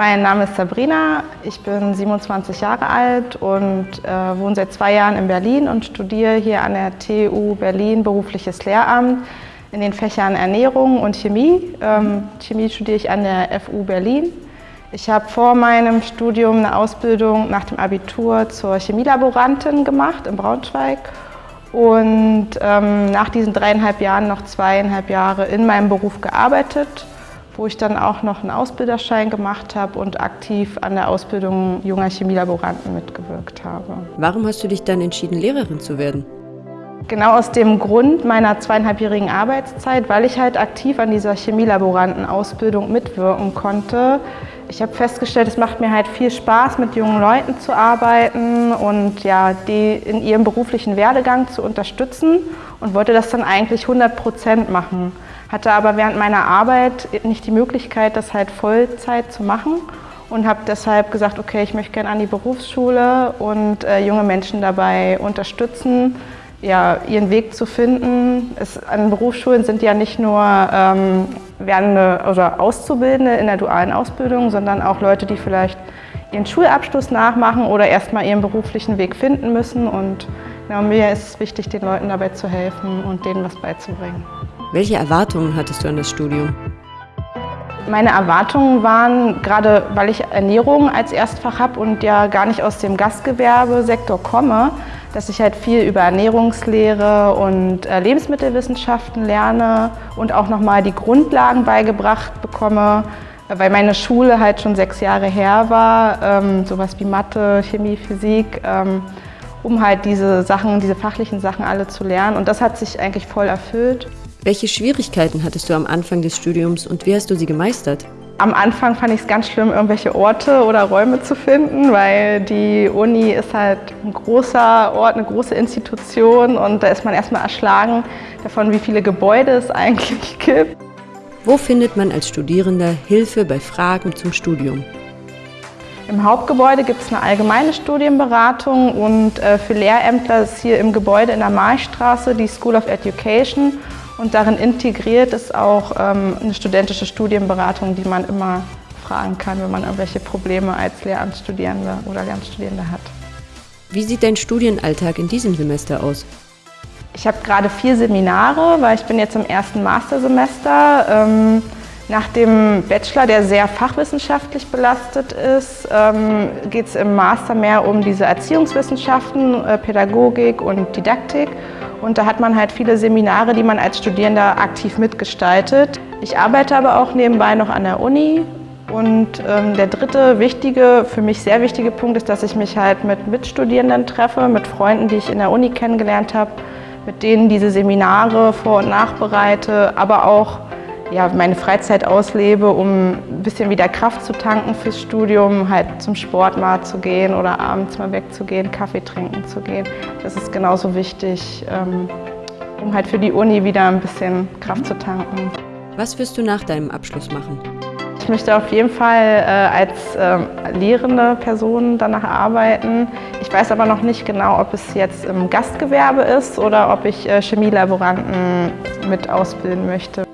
Mein Name ist Sabrina, ich bin 27 Jahre alt und äh, wohne seit zwei Jahren in Berlin und studiere hier an der TU Berlin berufliches Lehramt in den Fächern Ernährung und Chemie. Ähm, Chemie studiere ich an der FU Berlin. Ich habe vor meinem Studium eine Ausbildung nach dem Abitur zur Chemielaborantin gemacht in Braunschweig und ähm, nach diesen dreieinhalb Jahren noch zweieinhalb Jahre in meinem Beruf gearbeitet, wo ich dann auch noch einen Ausbilderschein gemacht habe und aktiv an der Ausbildung junger Chemielaboranten mitgewirkt habe. Warum hast du dich dann entschieden, Lehrerin zu werden? Genau aus dem Grund meiner zweieinhalbjährigen Arbeitszeit, weil ich halt aktiv an dieser Chemielaborantenausbildung mitwirken konnte. Ich habe festgestellt, es macht mir halt viel Spaß, mit jungen Leuten zu arbeiten und ja, die in ihrem beruflichen Werdegang zu unterstützen und wollte das dann eigentlich 100 Prozent machen. Hatte aber während meiner Arbeit nicht die Möglichkeit, das halt Vollzeit zu machen und habe deshalb gesagt, okay, ich möchte gerne an die Berufsschule und äh, junge Menschen dabei unterstützen, ja, ihren Weg zu finden. Es, an Berufsschulen sind ja nicht nur ähm, werdende oder Auszubildende in der dualen Ausbildung, sondern auch Leute, die vielleicht ihren Schulabschluss nachmachen oder erstmal ihren beruflichen Weg finden müssen. Und genau, mir ist es wichtig, den Leuten dabei zu helfen und denen was beizubringen. Welche Erwartungen hattest du an das Studium? Meine Erwartungen waren, gerade weil ich Ernährung als Erstfach habe und ja gar nicht aus dem Gastgewerbesektor komme, dass ich halt viel über Ernährungslehre und äh, Lebensmittelwissenschaften lerne und auch nochmal die Grundlagen beigebracht bekomme, weil meine Schule halt schon sechs Jahre her war, ähm, sowas wie Mathe, Chemie, Physik, ähm, um halt diese Sachen, diese fachlichen Sachen alle zu lernen und das hat sich eigentlich voll erfüllt. Welche Schwierigkeiten hattest du am Anfang des Studiums und wie hast du sie gemeistert? Am Anfang fand ich es ganz schlimm, irgendwelche Orte oder Räume zu finden, weil die Uni ist halt ein großer Ort, eine große Institution und da ist man erstmal erschlagen davon, wie viele Gebäude es eigentlich gibt. Wo findet man als Studierender Hilfe bei Fragen zum Studium? Im Hauptgebäude gibt es eine allgemeine Studienberatung und äh, für Lehrämtler ist hier im Gebäude in der Marchstraße die School of Education und darin integriert ist auch ähm, eine studentische Studienberatung, die man immer fragen kann, wenn man irgendwelche Probleme als Lehramtsstudierende oder Lehramtsstudierende hat. Wie sieht dein Studienalltag in diesem Semester aus? Ich habe gerade vier Seminare, weil ich bin jetzt im ersten Mastersemester. Ähm, nach dem Bachelor, der sehr fachwissenschaftlich belastet ist, ähm, geht es im Master mehr um diese Erziehungswissenschaften, äh, Pädagogik und Didaktik. Und da hat man halt viele Seminare, die man als Studierender aktiv mitgestaltet. Ich arbeite aber auch nebenbei noch an der Uni. Und ähm, der dritte wichtige, für mich sehr wichtige Punkt ist, dass ich mich halt mit Mitstudierenden treffe, mit Freunden, die ich in der Uni kennengelernt habe, mit denen diese Seminare vor- und nachbereite, aber auch ja, meine Freizeit auslebe, um ein bisschen wieder Kraft zu tanken fürs Studium, halt zum Sport mal zu gehen oder abends mal wegzugehen, Kaffee trinken zu gehen. Das ist genauso wichtig, ähm, um halt für die Uni wieder ein bisschen Kraft zu tanken. Was wirst du nach deinem Abschluss machen? Ich möchte auf jeden Fall äh, als äh, lehrende Person danach arbeiten. Ich weiß aber noch nicht genau, ob es jetzt im Gastgewerbe ist oder ob ich äh, Chemielaboranten mit ausbilden möchte.